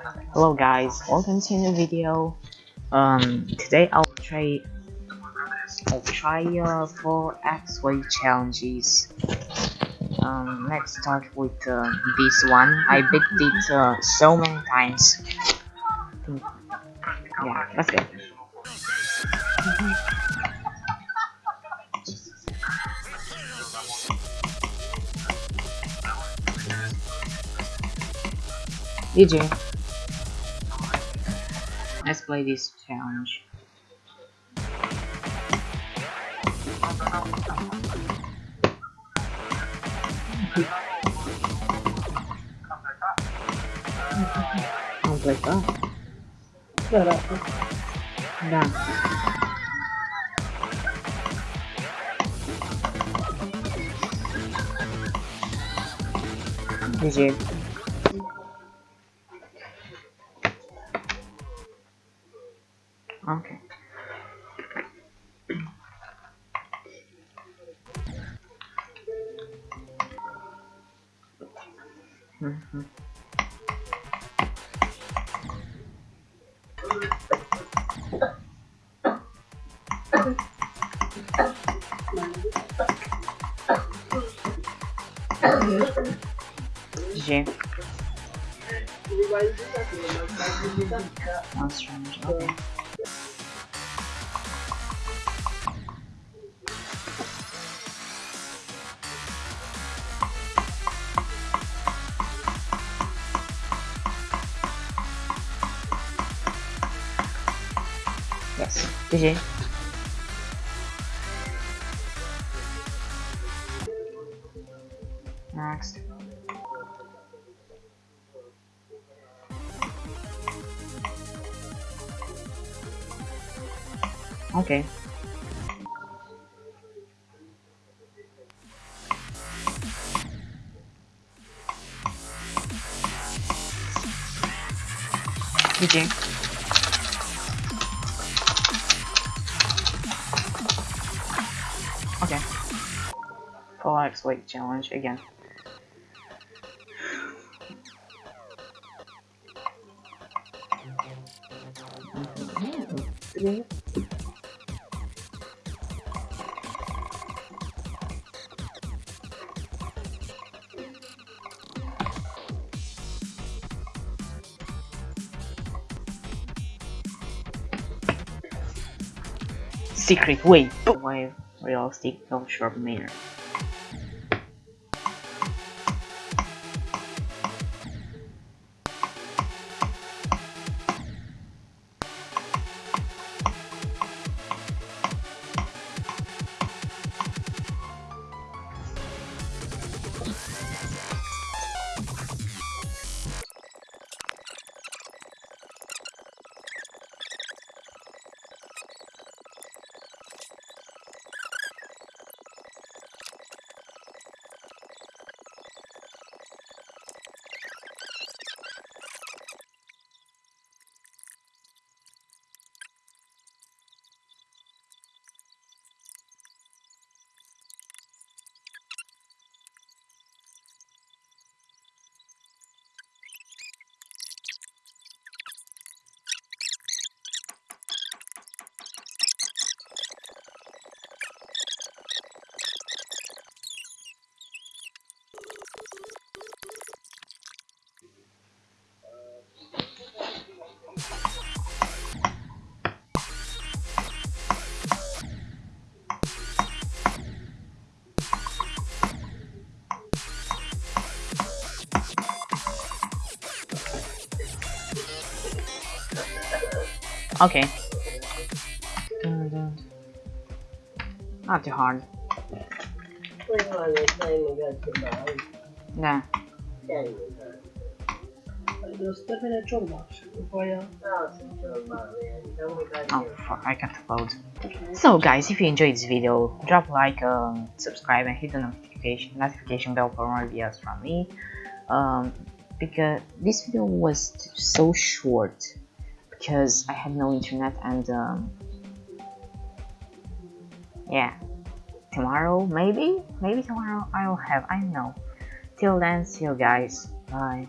Hello guys, welcome to a new video. Um, today I'll try I'll try uh, four X-Way challenges. Um, let's start with uh, this one. I beat it uh, so many times. Yeah, let's go. GG. Let's play this challenge. Completar? Caraca. Dá. GG. Okay. Mhm. That's strange. Okay. GG. Next. Okay. GG. X weight challenge again. Secret way. Why realistic no sharp mirror. Okay. Not too hard. 为 Oh fuck, I can't upload. So guys, if you enjoyed this video, drop a like, um, subscribe and hit the notification, notification bell for more videos from me. Um, because this video was so short because I had no internet and um, yeah. Tomorrow maybe? Maybe tomorrow I'll have I don't know. Till then see you guys. Bye.